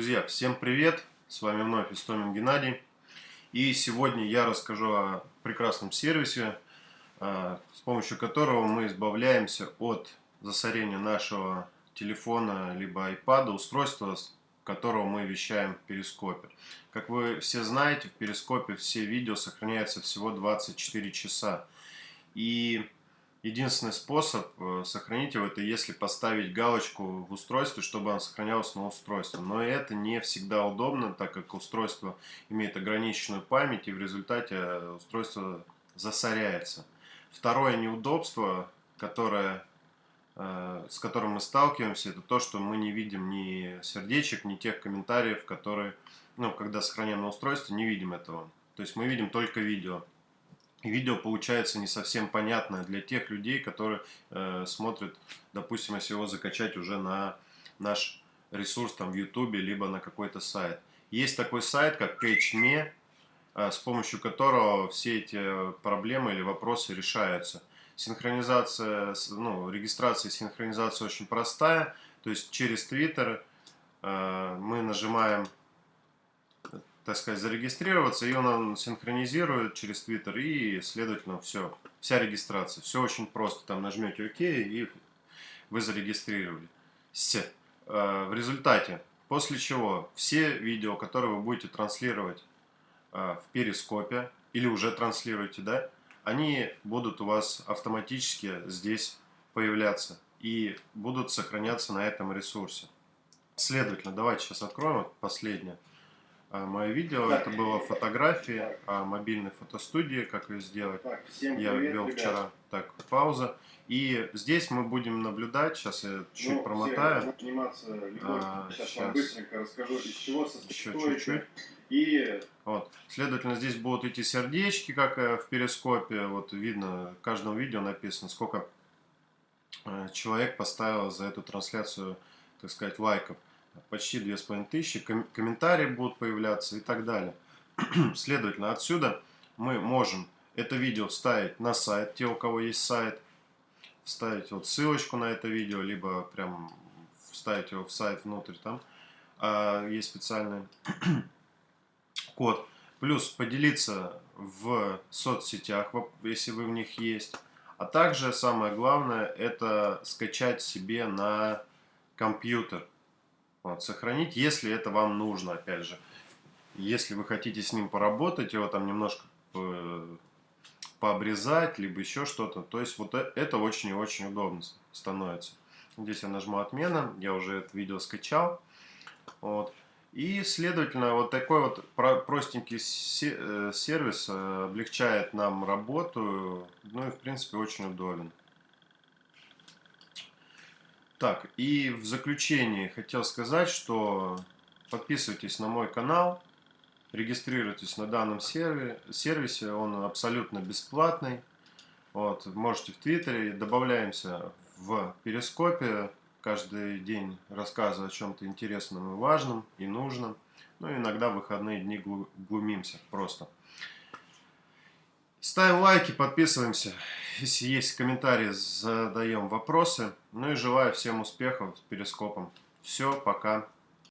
Друзья, всем привет! С вами вновь Истомин Геннадий. И сегодня я расскажу о прекрасном сервисе, а, с помощью которого мы избавляемся от засорения нашего телефона либо iPad, устройства, с которого мы вещаем в Перископе. Как вы все знаете, в Перископе все видео сохраняются всего 24 часа. И Единственный способ э, сохранить его, это если поставить галочку в устройстве, чтобы он сохранялся на устройстве. Но это не всегда удобно, так как устройство имеет ограниченную память, и в результате э, устройство засоряется. Второе неудобство, которое, э, с которым мы сталкиваемся, это то, что мы не видим ни сердечек, ни тех комментариев, которые, ну, когда сохраняем на устройстве, не видим этого. То есть мы видим только видео видео получается не совсем понятное для тех людей, которые э, смотрят, допустим, если его закачать уже на наш ресурс там в YouTube, либо на какой-то сайт. Есть такой сайт, как CatchMe, э, с помощью которого все эти проблемы или вопросы решаются. Синхронизация, ну, регистрация и синхронизация очень простая, то есть через Twitter э, мы нажимаем так сказать, зарегистрироваться, и он синхронизирует через Twitter, и, следовательно, все, вся регистрация. Все очень просто, там нажмете ОК, и вы зарегистрировали. С. Э, в результате, после чего все видео, которые вы будете транслировать э, в перископе, или уже транслируете, да, они будут у вас автоматически здесь появляться и будут сохраняться на этом ресурсе. Следовательно, давайте сейчас откроем последнее. А, мое видео. Это было фотографии о мобильной фотостудии, как ее сделать. Так, я ввел вчера. Так, пауза. И здесь мы будем наблюдать, сейчас я чуть ну, промотаю. А, сейчас, сейчас вам быстренько расскажу, из чего состоит. Еще чуть-чуть. И... Вот. Следовательно, здесь будут эти сердечки, как э, в перископе. Вот видно, в каждом видео написано, сколько э, человек поставил за эту трансляцию, так сказать, лайков почти 2500, ком комментарии будут появляться и так далее. Следовательно, отсюда мы можем это видео вставить на сайт, те, у кого есть сайт, вставить вот ссылочку на это видео, либо прям вставить его в сайт внутрь, там а, есть специальный код. Плюс поделиться в соцсетях, если вы в них есть. А также самое главное, это скачать себе на компьютер. Вот, сохранить, если это вам нужно, опять же. Если вы хотите с ним поработать, его там немножко э, пообрезать, либо еще что-то. То есть вот э, это очень и очень удобно становится. Здесь я нажму отмена, я уже это видео скачал. Вот. И, следовательно, вот такой вот простенький э, сервис облегчает нам работу, ну и, в принципе, очень удобен. Так, и в заключение хотел сказать, что подписывайтесь на мой канал, регистрируйтесь на данном сервисе, он абсолютно бесплатный. Вот, можете в Твиттере, добавляемся в Перископе, каждый день рассказываю о чем-то интересном и важном, и нужном. Ну, иногда в выходные дни глумимся просто. Ставим лайки, подписываемся. Если есть комментарии, задаем вопросы. Ну и желаю всем успехов с перископом. Все, пока.